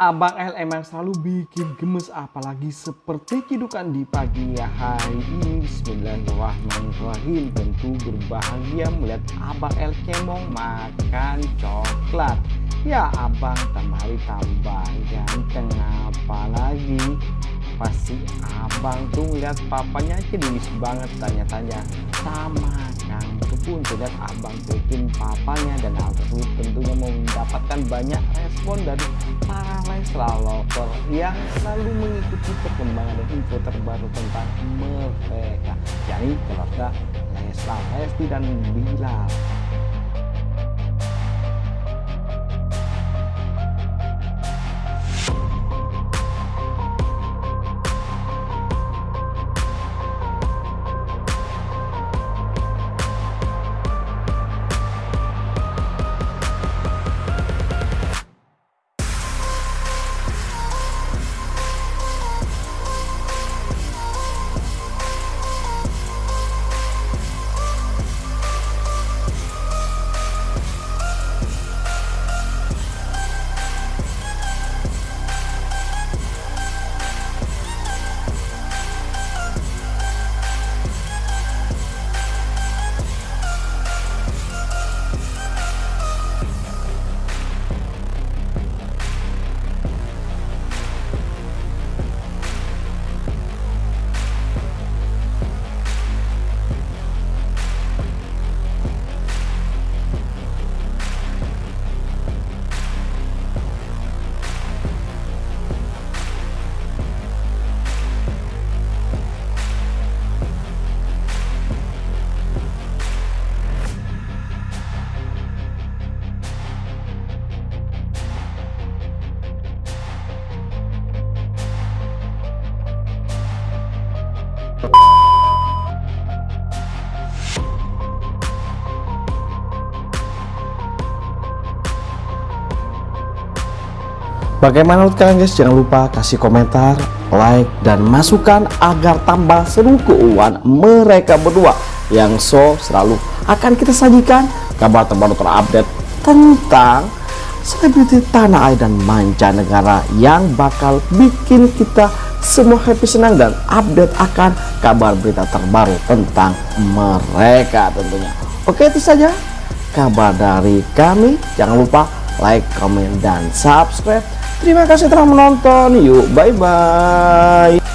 Abang L emang selalu bikin gemes apalagi seperti cidukan di pagi hari ini. Bismillahirrahmanirrahim. Tentu berbahagia melihat Abang L cemong makan coklat. Ya abang tambah tambah. Ganteng apalagi Pasti abang tuh lihat papanya cedis banget tanya-tanya. Sama Kang pun terlihat abang bikin papanya dan aku tentunya mau mendapatkan banyak respon dari para lover yang selalu mengikuti perkembangan dan info terbaru tentang mereka yakni keluarga Leslar Lesti dan Bilal Bagaimana menurut kalian guys? Jangan lupa kasih komentar, like, dan masukan agar tambah seru keuangan mereka berdua yang so selalu akan kita sajikan kabar terbaru terupdate tentang selebriti tanah air dan mancanegara yang bakal bikin kita semua happy senang dan update akan kabar berita terbaru tentang mereka tentunya. Oke itu saja kabar dari kami. Jangan lupa like, comment, dan subscribe Terima kasih telah menonton. Yuk, bye-bye.